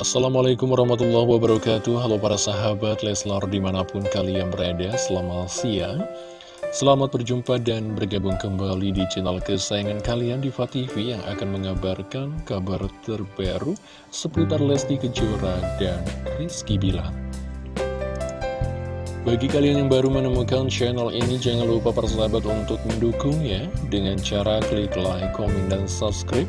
Assalamualaikum warahmatullahi wabarakatuh. Halo para sahabat Leslar di mana pun kalian berada Selamat siang. Selamat berjumpa dan bergabung kembali di channel kesayangan kalian Diva TV Yang akan mengabarkan kabar terbaru Seputar Lesti Kejora dan Rizky Bilar. Bagi kalian yang baru menemukan channel ini, jangan lupa persahabat untuk mendukungnya dengan cara klik like, komen, dan subscribe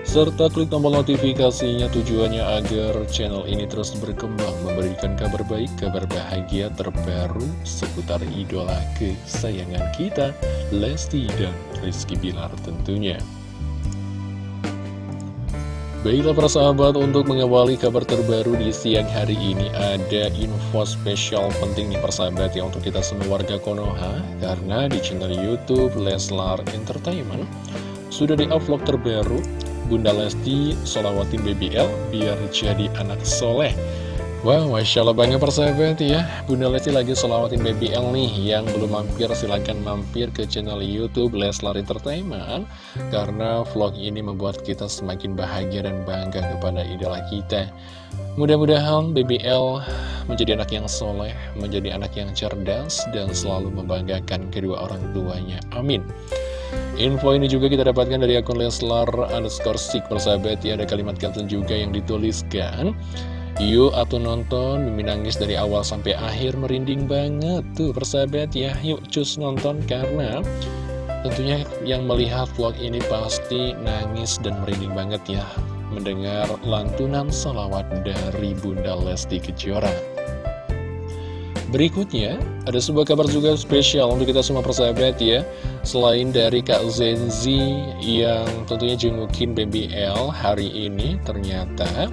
serta klik tombol notifikasinya tujuannya agar channel ini terus berkembang memberikan kabar baik, kabar bahagia terbaru seputar idola kesayangan kita Lesti dan Rizky Bilar tentunya. Baiklah para sahabat untuk mengawali kabar terbaru di siang hari ini ada info spesial penting nih persahabat ya untuk kita semua warga Konoha karena di channel Youtube Leslar Entertainment sudah di upload terbaru Bunda Lesti solawatin BBL biar jadi anak soleh. Wow, Masya Allah banget persahabat ya. Bunda Lesti lagi solawatin BBL nih Yang belum mampir silahkan mampir ke channel Youtube Leslar Entertainment Karena vlog ini membuat kita semakin bahagia dan bangga kepada idola kita. Mudah-mudahan BBL menjadi anak yang soleh Menjadi anak yang cerdas Dan selalu membanggakan kedua orang tuanya. Amin Info ini juga kita dapatkan dari akun Leslar underscore stick persahabat. Ya Ada kalimat caption juga yang dituliskan Yuk atau nonton. Mimin nangis dari awal sampai akhir merinding banget. Tuh persahabat ya. Yuk cus nonton karena Tentunya yang melihat vlog ini pasti nangis dan merinding banget ya. Mendengar lantunan salawat dari Bunda Lesti Kejora Berikutnya, ada sebuah kabar juga spesial untuk kita semua persahabat ya. Selain dari Kak Zenzi yang tentunya jengukin BBL hari ini Ternyata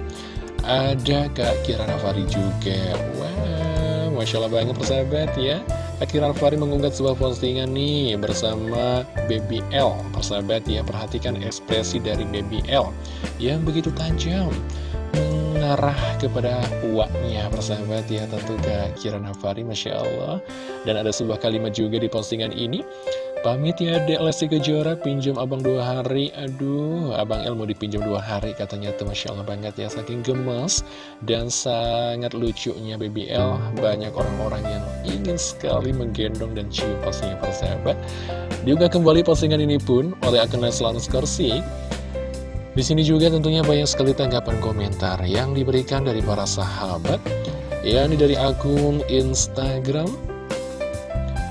ada Kak Kirana Fari juga. Wah, Masya Allah banget persahabat ya. Kak Kirana Fari mengunggah sebuah postingan nih bersama BBL Persahabat ya, perhatikan ekspresi dari BBL Yang begitu tajam mengarah kepada uaknya persahabat ya tentu Kak Kira Nafari Masya Allah. Dan ada sebuah kalimat juga di postingan ini. Pamit ya dek Lesti Kejora pinjam abang dua hari. Aduh abang El mau dipinjam dua hari katanya tuh Masya Allah banget ya saking gemes dan sangat lucunya BBL banyak orang-orang yang ingin sekali menggendong dan cium pastinya persahabat. Juga kembali postingan ini pun oleh akun Leslan Skorsi di sini juga tentunya banyak sekali tanggapan komentar yang diberikan dari para sahabat, yakni dari akun Instagram.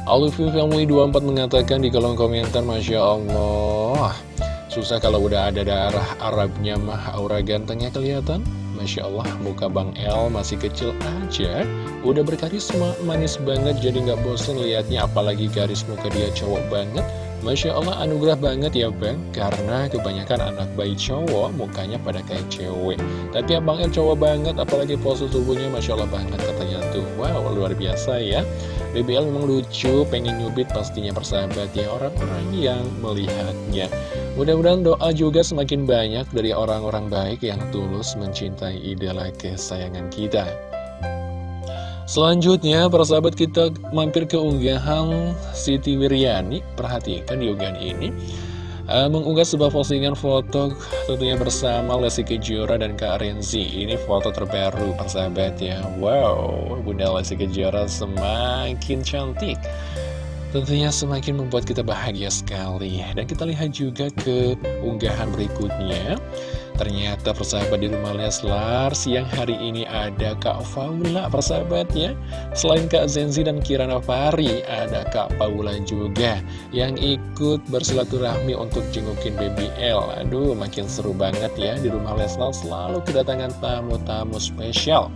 Alufi Family 24 mengatakan di kolom komentar, Masya Allah, susah kalau udah ada darah Arabnya mah aura gantengnya kelihatan. Masya Allah, muka Bang El masih kecil aja, udah berkarisma, manis banget, jadi nggak bosen liatnya, apalagi garis muka dia cowok banget. Masya Allah anugerah banget ya Bang. Karena kebanyakan anak bayi cowok Mukanya pada kayak cewek. Tapi Abang El cowok banget Apalagi pose tubuhnya Masya Allah banget katanya tuh. Wow luar biasa ya. BBL memang lucu Pengen nyubit pastinya persahabat ya Orang-orang yang melihatnya. Mudah-mudahan doa juga semakin banyak Dari orang-orang baik yang tulus Mencintai idola kesayangan kita Selanjutnya, para sahabat kita mampir ke unggahan Siti Wiryani. Perhatikan di unggahan ini. Uh, mengunggah sebuah postingan foto tentunya bersama Lesti Kejora dan Kak Renzi. Ini foto terbaru, persahabat ya. Wow, Bunda Lesti Kejora semakin cantik. Tentunya semakin membuat kita bahagia sekali. Dan kita lihat juga ke unggahan berikutnya. Ternyata persahabat di rumah Leslar siang hari ini ada Kak Faula persahabat ya Selain Kak Zenzi dan Kirana Fari ada Kak Paula juga Yang ikut bersilaturahmi untuk jengukin BBL Aduh makin seru banget ya di rumah Leslar selalu kedatangan tamu-tamu spesial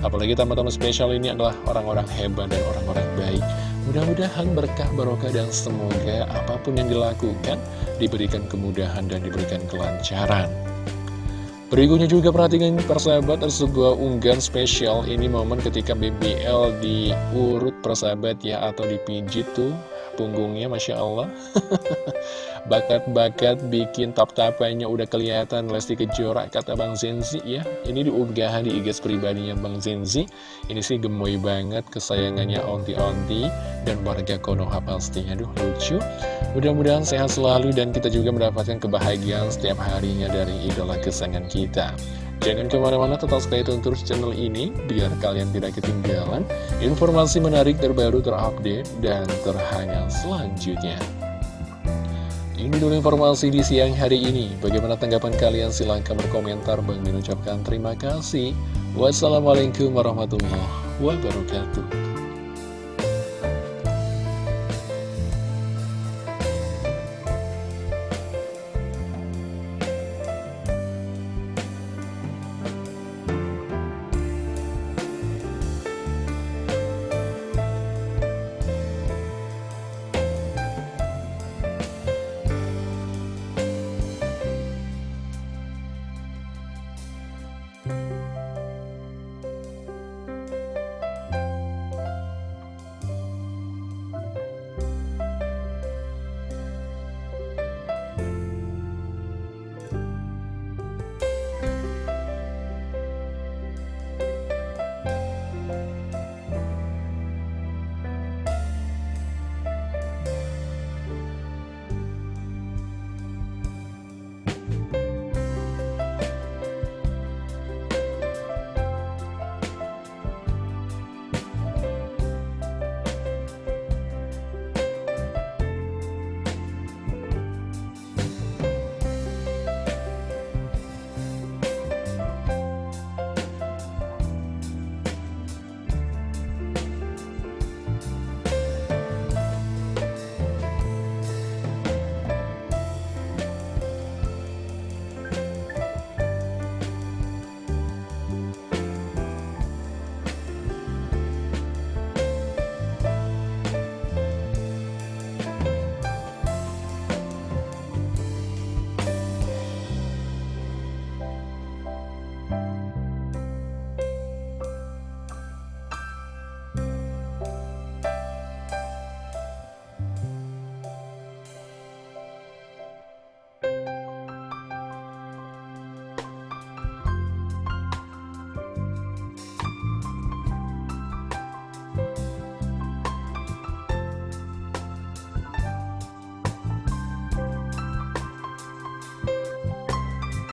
Apalagi tamu-tamu spesial ini adalah orang-orang hebat dan orang-orang baik Mudah-mudahan berkah barokah dan semoga apa pun yang dilakukan diberikan kemudahan dan diberikan kelancaran. Berikutnya juga perhatikan persahabat ada sebuah unggahan spesial Ini momen ketika BBL diurut persahabat ya Atau dipijit tuh punggungnya Masya Allah. Bakat-bakat bikin tap-tapannya udah kelihatan Lesti Kejora kata Bang Zenzi ya. Ini diunggahan di IG pribadinya Bang Zenzi. Ini sih gemoy banget kesayangannya onti-onti Dan warga Konoha pastinya Aduh lucu. Mudah-mudahan sehat selalu dan kita juga mendapatkan kebahagiaan setiap harinya dari idola kesayangan kita Jangan ke mana-mana tetap stay tune terus channel ini Biar kalian tidak ketinggalan informasi menarik terbaru terupdate dan terhangat selanjutnya ini dulu informasi di siang hari ini. Bagaimana tanggapan kalian? Silahkan berkomentar. Bang mengucapkan terima kasih. Wassalamualaikum warahmatullahi wabarakatuh.